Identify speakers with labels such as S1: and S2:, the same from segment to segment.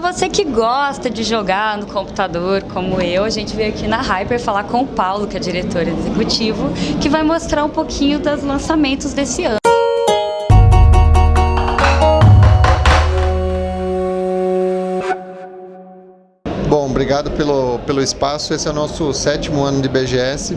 S1: para você que gosta de jogar no computador, como eu, a gente veio aqui na Hyper falar com o Paulo, que é diretor executivo, que vai mostrar um pouquinho dos lançamentos desse ano.
S2: Bom, obrigado pelo, pelo espaço. Esse é o nosso sétimo ano de BGS.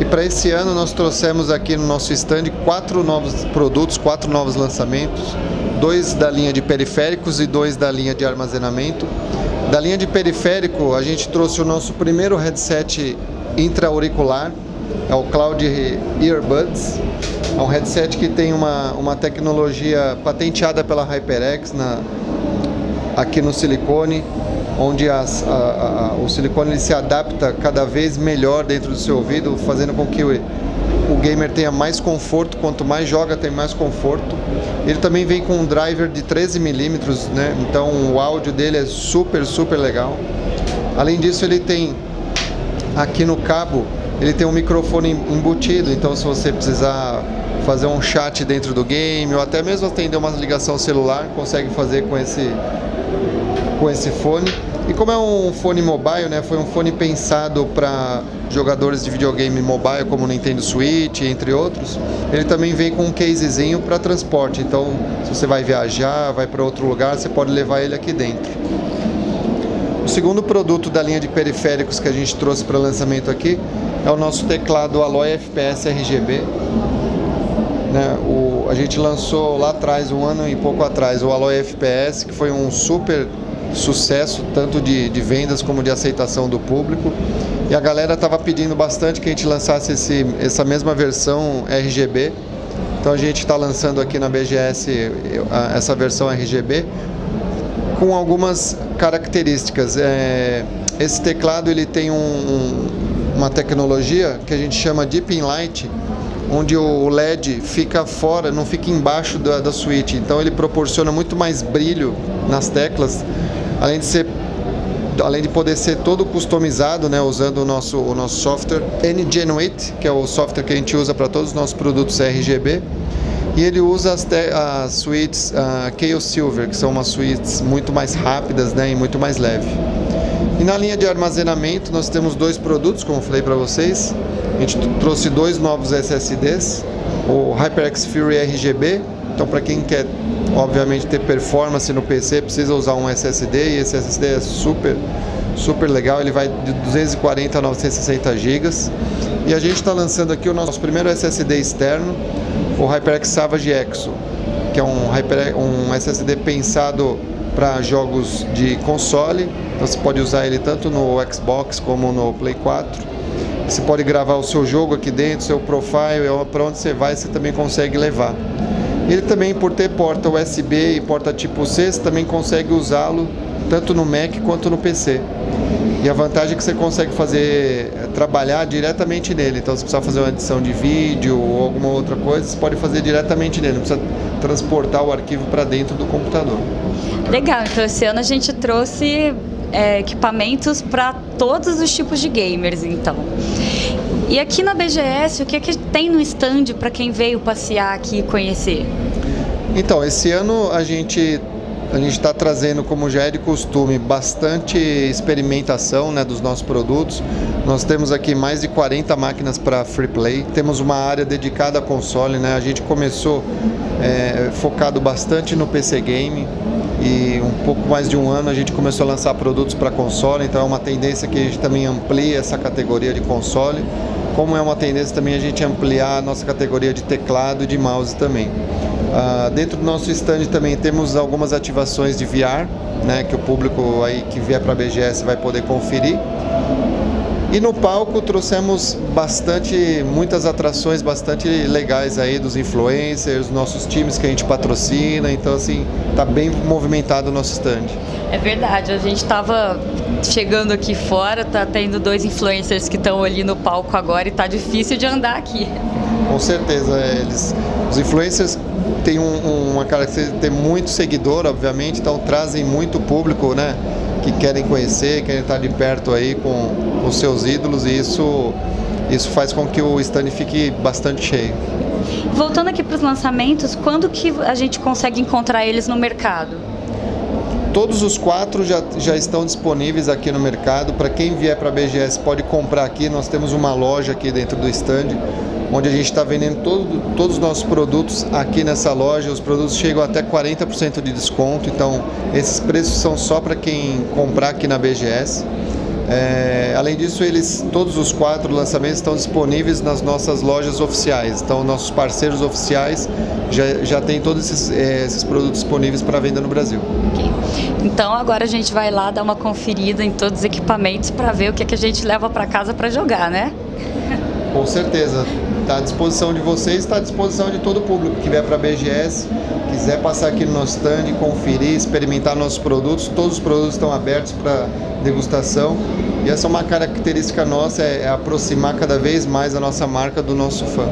S2: E para esse ano nós trouxemos aqui no nosso stand quatro novos produtos, quatro novos lançamentos. Dois da linha de periféricos e dois da linha de armazenamento. Da linha de periférico, a gente trouxe o nosso primeiro headset intra-auricular, é o Cloud Earbuds. É um headset que tem uma, uma tecnologia patenteada pela HyperX na, aqui no silicone, onde as, a, a, o silicone se adapta cada vez melhor dentro do seu ouvido, fazendo com que o, o gamer tenha mais conforto, quanto mais joga tem mais conforto. Ele também vem com um driver de 13 milímetros, né? então o áudio dele é super, super legal. Além disso ele tem aqui no cabo, ele tem um microfone embutido, então se você precisar fazer um chat dentro do game ou até mesmo atender uma ligação celular, consegue fazer com esse com esse fone. E como é um fone mobile, né, foi um fone pensado para jogadores de videogame mobile como Nintendo Switch, entre outros, ele também vem com um casezinho para transporte. Então, se você vai viajar, vai para outro lugar, você pode levar ele aqui dentro. O segundo produto da linha de periféricos que a gente trouxe para lançamento aqui é o nosso teclado Alloy FPS RGB. Né, o, a gente lançou lá atrás, um ano e pouco atrás, o Alloy FPS, que foi um super sucesso, tanto de, de vendas como de aceitação do público. E a galera estava pedindo bastante que a gente lançasse esse, essa mesma versão RGB. Então a gente está lançando aqui na BGS essa versão RGB com algumas características. É, esse teclado ele tem um, um, uma tecnologia que a gente chama Deep In Light, onde o LED fica fora, não fica embaixo da, da switch. Então ele proporciona muito mais brilho nas teclas além de ser além de poder ser todo customizado, né, usando o nosso, o nosso software NGenuit, que é o software que a gente usa para todos os nossos produtos RGB, e ele usa as, as suítes uh, Silver, que são umas suítes muito mais rápidas né, e muito mais leve. E na linha de armazenamento nós temos dois produtos, como falei para vocês. A gente trouxe dois novos SSDs, o HyperX Fury RGB, então para quem quer obviamente ter performance no PC precisa usar um SSD e esse SSD é super super legal, ele vai de 240 a 960 GB e a gente está lançando aqui o nosso primeiro SSD externo, o HyperX Savage Exo, que é um, Hyper, um SSD pensado para jogos de console, então você pode usar ele tanto no Xbox como no Play 4. Você pode gravar o seu jogo aqui dentro, seu profile, para onde você vai, você também consegue levar. Ele também, por ter porta USB e porta tipo C, você também consegue usá-lo tanto no Mac quanto no PC. E a vantagem é que você consegue fazer, eh, trabalhar diretamente nele. Então, se precisar fazer uma edição de vídeo ou alguma outra coisa, você pode fazer diretamente nele. Não precisa transportar o arquivo para dentro do computador.
S1: Legal. Então, esse ano a gente trouxe é, equipamentos para todos os tipos de gamers, então. E aqui na BGS, o que, é que tem no stand para quem veio passear aqui e conhecer?
S2: Então, esse ano a gente a gente está trazendo, como já é de costume, bastante experimentação né, dos nossos produtos. Nós temos aqui mais de 40 máquinas para free play. Temos uma área dedicada a console. Né? A gente começou é, focado bastante no PC Game e um pouco mais de um ano a gente começou a lançar produtos para console. Então é uma tendência que a gente também amplie essa categoria de console como é uma tendência também a gente ampliar a nossa categoria de teclado e de mouse também. Uh, dentro do nosso stand também temos algumas ativações de VR, né, que o público aí que vier para a BGS vai poder conferir. E no palco trouxemos bastante, muitas atrações bastante legais aí dos influencers, nossos times que a gente patrocina, então assim, tá bem movimentado o nosso stand.
S1: É verdade, a gente estava chegando aqui fora, tá tendo dois influencers que estão ali no palco agora e tá difícil de andar aqui.
S2: Com certeza, eles, os influencers têm um, uma característica de ter muito seguidor, obviamente, então trazem muito público, né? Que querem conhecer, querem estar de perto aí com os seus ídolos e isso, isso faz com que o stand fique bastante cheio.
S1: Voltando aqui para os lançamentos, quando que a gente consegue encontrar eles no mercado?
S2: Todos os quatro já, já estão disponíveis aqui no mercado. Para quem vier para a BGS pode comprar aqui. Nós temos uma loja aqui dentro do stand, onde a gente está vendendo todo, todos os nossos produtos aqui nessa loja. Os produtos chegam até 40% de desconto. Então, esses preços são só para quem comprar aqui na BGS. É, além disso, eles, todos os quatro lançamentos estão disponíveis nas nossas lojas oficiais. Então, nossos parceiros oficiais já, já têm todos esses, é, esses produtos disponíveis para venda no Brasil.
S1: Okay. Então, agora a gente vai lá dar uma conferida em todos os equipamentos para ver o que, é que a gente leva para casa para jogar, né?
S2: Com certeza. Está à disposição de vocês, está à disposição de todo o público que vier para a BGS, quiser passar aqui no nosso stand, conferir, experimentar nossos produtos, todos os produtos estão abertos para degustação. E essa é uma característica nossa, é, é aproximar cada vez mais a nossa marca do nosso fã.